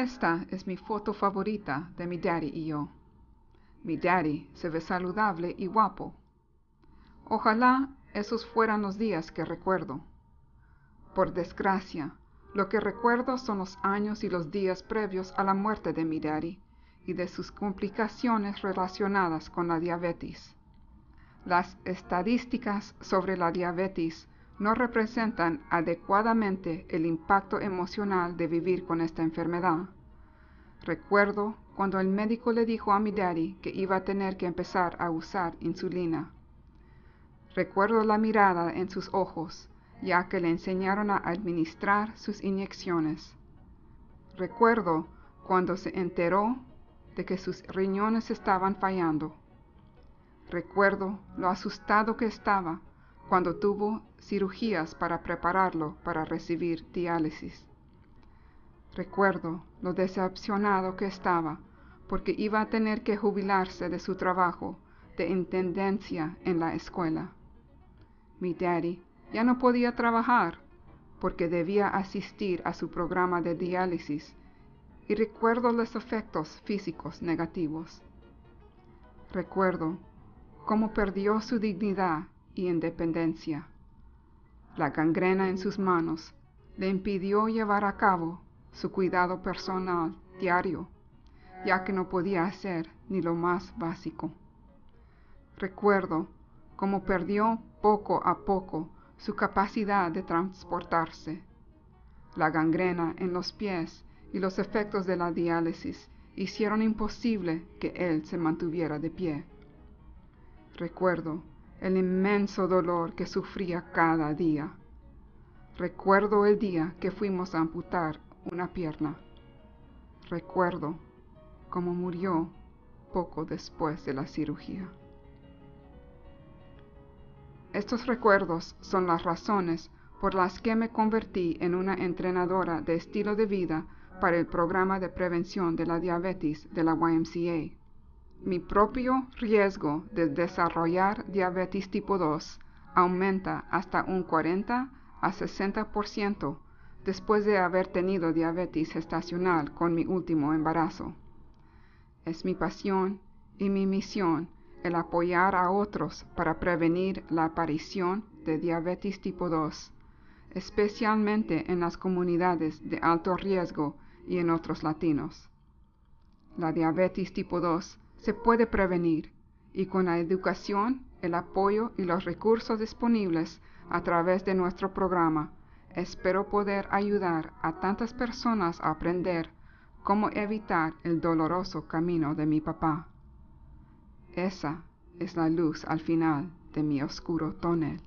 Esta es mi foto favorita de mi daddy y yo. Mi daddy se ve saludable y guapo. Ojalá esos fueran los días que recuerdo. Por desgracia, lo que recuerdo son los años y los días previos a la muerte de mi daddy y de sus complicaciones relacionadas con la diabetes. Las estadísticas sobre la diabetes no representan adecuadamente el impacto emocional de vivir con esta enfermedad. Recuerdo cuando el médico le dijo a mi daddy que iba a tener que empezar a usar insulina. Recuerdo la mirada en sus ojos, ya que le enseñaron a administrar sus inyecciones. Recuerdo cuando se enteró de que sus riñones estaban fallando. Recuerdo lo asustado que estaba cuando tuvo cirugías para prepararlo para recibir diálisis. Recuerdo lo decepcionado que estaba porque iba a tener que jubilarse de su trabajo de intendencia en la escuela. Mi daddy ya no podía trabajar porque debía asistir a su programa de diálisis y recuerdo los efectos físicos negativos. Recuerdo cómo perdió su dignidad y independencia. La gangrena en sus manos le impidió llevar a cabo su cuidado personal diario, ya que no podía hacer ni lo más básico. Recuerdo cómo perdió poco a poco su capacidad de transportarse. La gangrena en los pies y los efectos de la diálisis hicieron imposible que él se mantuviera de pie. Recuerdo el inmenso dolor que sufría cada día. Recuerdo el día que fuimos a amputar una pierna. Recuerdo cómo murió poco después de la cirugía. Estos recuerdos son las razones por las que me convertí en una entrenadora de estilo de vida para el programa de prevención de la diabetes de la YMCA. Mi propio riesgo de desarrollar diabetes tipo 2 aumenta hasta un 40 a 60% después de haber tenido diabetes gestacional con mi último embarazo. Es mi pasión y mi misión el apoyar a otros para prevenir la aparición de diabetes tipo 2, especialmente en las comunidades de alto riesgo y en otros latinos. La diabetes tipo 2 se puede prevenir y con la educación, el apoyo y los recursos disponibles a través de nuestro programa, espero poder ayudar a tantas personas a aprender cómo evitar el doloroso camino de mi papá. Esa es la luz al final de mi oscuro tonel.